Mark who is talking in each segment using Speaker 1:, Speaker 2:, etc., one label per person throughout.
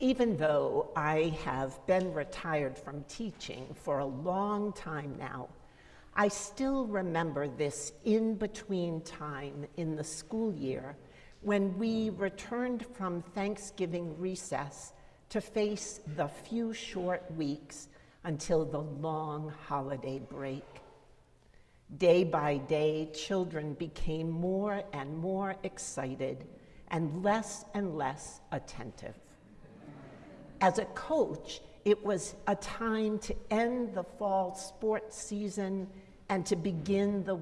Speaker 1: Even though I have been retired from teaching for a long time now, I still remember this in between time in the school year when we returned from Thanksgiving recess to face the few short weeks until the long holiday break. Day by day, children became more and more excited and less and less attentive. As a coach, it was a time to end the fall sports season and to begin the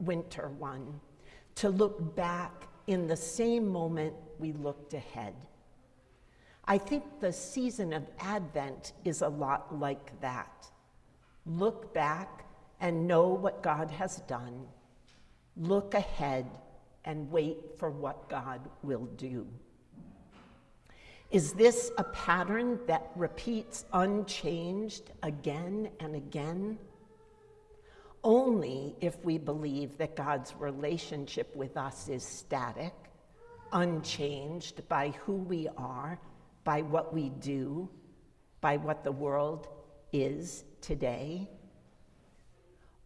Speaker 1: winter one, to look back in the same moment we looked ahead. I think the season of Advent is a lot like that. Look back and know what God has done. Look ahead and wait for what God will do. Is this a pattern that repeats unchanged again and again? Only if we believe that God's relationship with us is static, unchanged by who we are, by what we do, by what the world is today.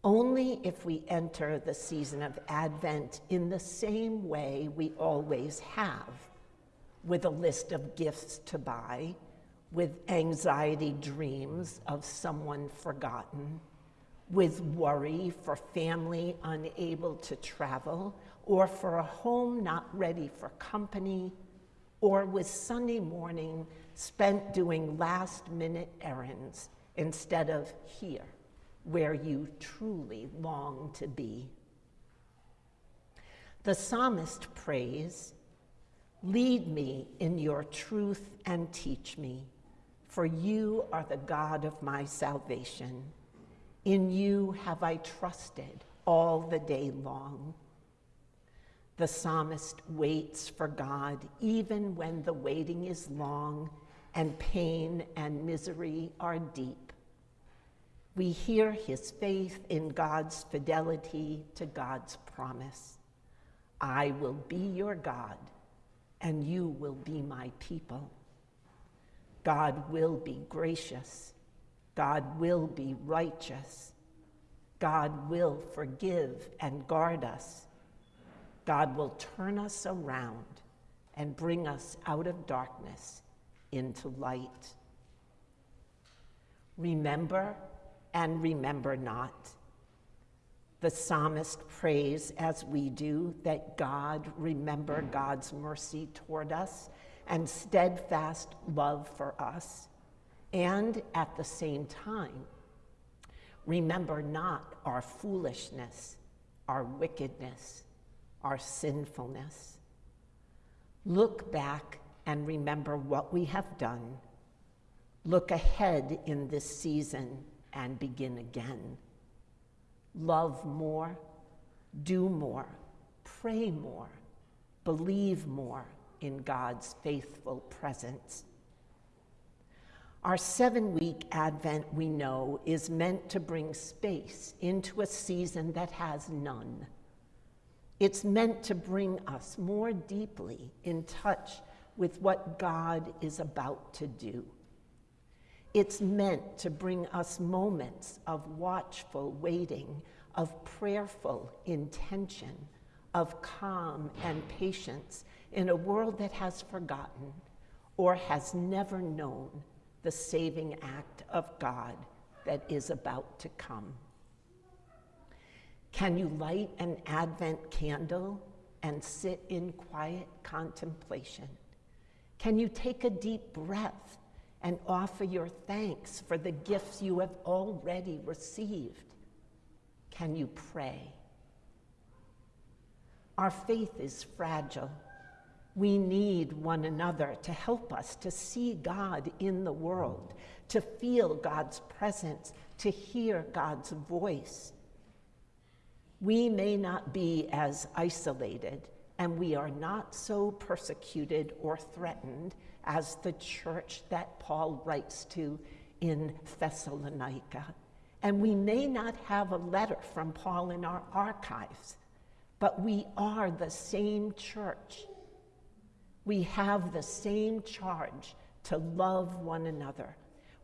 Speaker 1: Only if we enter the season of Advent in the same way we always have, with a list of gifts to buy, with anxiety dreams of someone forgotten, with worry for family unable to travel, or for a home not ready for company, or with Sunday morning spent doing last minute errands instead of here where you truly long to be. The psalmist prays, Lead me in your truth and teach me, for you are the God of my salvation. In you have I trusted all the day long. The psalmist waits for God even when the waiting is long and pain and misery are deep. We hear his faith in God's fidelity to God's promise. I will be your God, and you will be my people. God will be gracious. God will be righteous. God will forgive and guard us. God will turn us around and bring us out of darkness into light. Remember and remember not. The psalmist prays, as we do, that God remember God's mercy toward us and steadfast love for us, and at the same time, remember not our foolishness, our wickedness, our sinfulness. Look back and remember what we have done. Look ahead in this season and begin again. Love more, do more, pray more, believe more in God's faithful presence. Our seven week Advent, we know, is meant to bring space into a season that has none. It's meant to bring us more deeply in touch with what God is about to do. It's meant to bring us moments of watchful waiting, of prayerful intention, of calm and patience in a world that has forgotten or has never known the saving act of God that is about to come. Can you light an Advent candle and sit in quiet contemplation? Can you take a deep breath and offer your thanks for the gifts you have already received. Can you pray? Our faith is fragile. We need one another to help us to see God in the world, to feel God's presence, to hear God's voice. We may not be as isolated, and we are not so persecuted or threatened as the church that Paul writes to in Thessalonica. And we may not have a letter from Paul in our archives, but we are the same church. We have the same charge to love one another.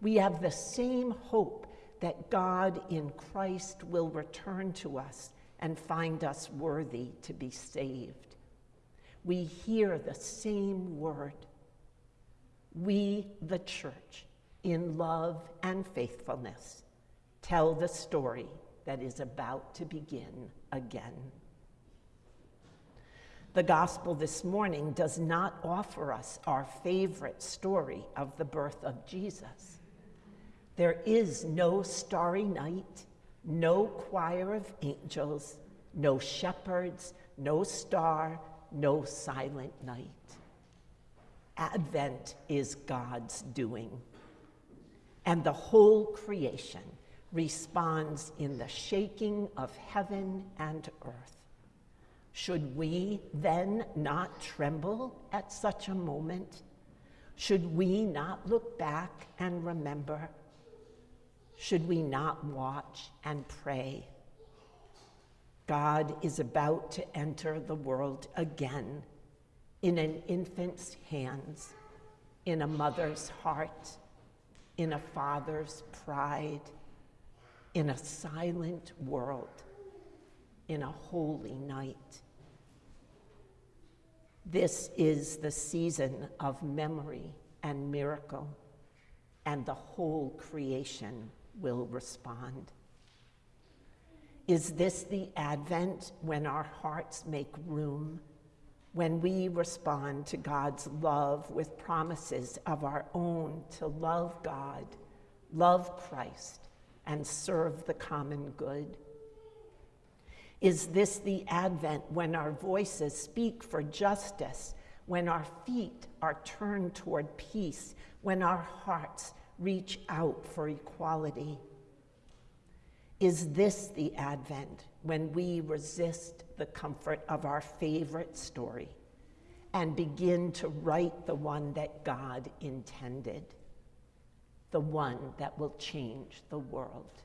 Speaker 1: We have the same hope that God in Christ will return to us and find us worthy to be saved. We hear the same word. We, the church, in love and faithfulness, tell the story that is about to begin again. The gospel this morning does not offer us our favorite story of the birth of Jesus. There is no starry night, no choir of angels, no shepherds, no star, no silent night. Advent is God's doing, and the whole creation responds in the shaking of heaven and earth. Should we then not tremble at such a moment? Should we not look back and remember? Should we not watch and pray? God is about to enter the world again in an infant's hands, in a mother's heart, in a father's pride, in a silent world, in a holy night. This is the season of memory and miracle, and the whole creation will respond. Is this the Advent when our hearts make room, when we respond to God's love with promises of our own to love God, love Christ, and serve the common good? Is this the Advent when our voices speak for justice, when our feet are turned toward peace, when our hearts reach out for equality? Is this the Advent when we resist the comfort of our favorite story and begin to write the one that God intended? the one that will change the world.